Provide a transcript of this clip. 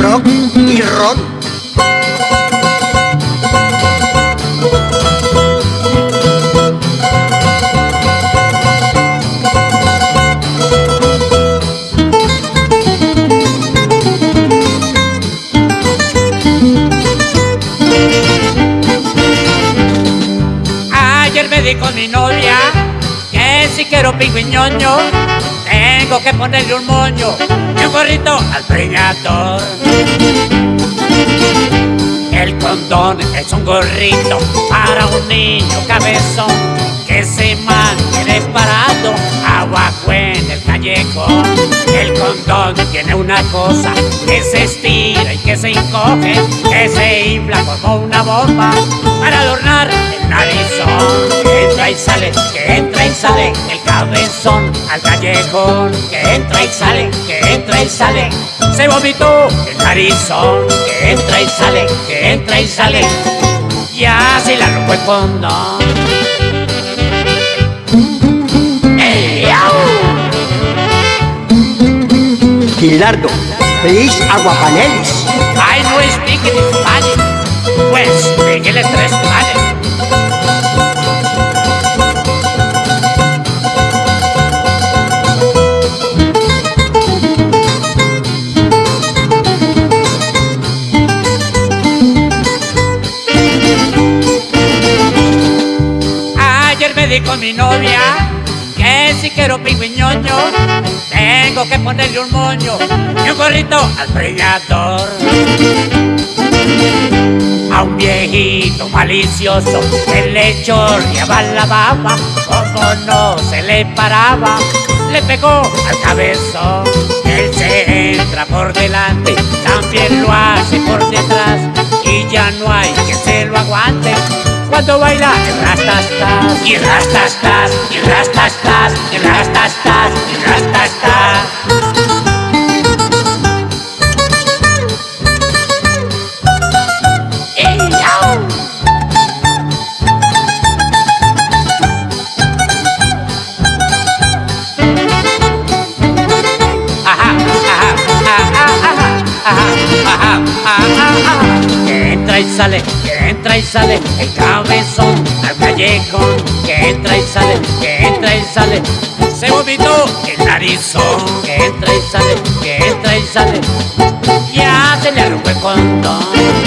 Rock y ron. Ayer me di con mi novia que si quiero pingüiñoño tengo que ponerle un moño y un gorrito al preñador. El condón es un gorrito para un niño cabezón que se mantiene parado abajo en el callejón. El condón tiene una cosa que se estira y que se encoge, que se infla como una bomba para adornar el narizón. Entra y sale, que entra y sale el cabezón al callejón. Que entra y sale, que entra y sale. Se vomitó el narizón. Que entra y sale, que entra y sale. Ya se la rompo el condón. ¡Ey, au! Gilardo, please aguapanelis. I no speak in Spanish. Pues, speak el me di con mi novia que si quiero pingüiñoño tengo que ponerle un moño y un gorrito al preñador. A un viejito malicioso que le chorreaba la baba, como no se le paraba, le pegó al cabezón. Él se entra por delante, también lo hace por detrás, y ya no hay quien se lo aguante. Cuando baila. El rastastas, y Que entra y sale, que entra y sale el cabezón al callejón. Que entra y sale, que entra y sale. Se vomitó el narizón. Que entra y sale, que entra y sale. Ya se le rompe el condón.